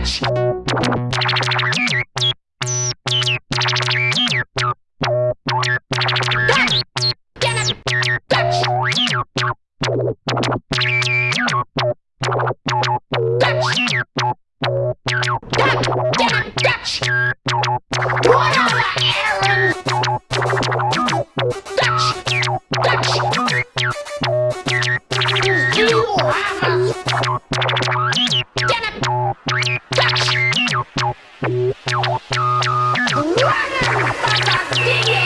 You have a Safadinha!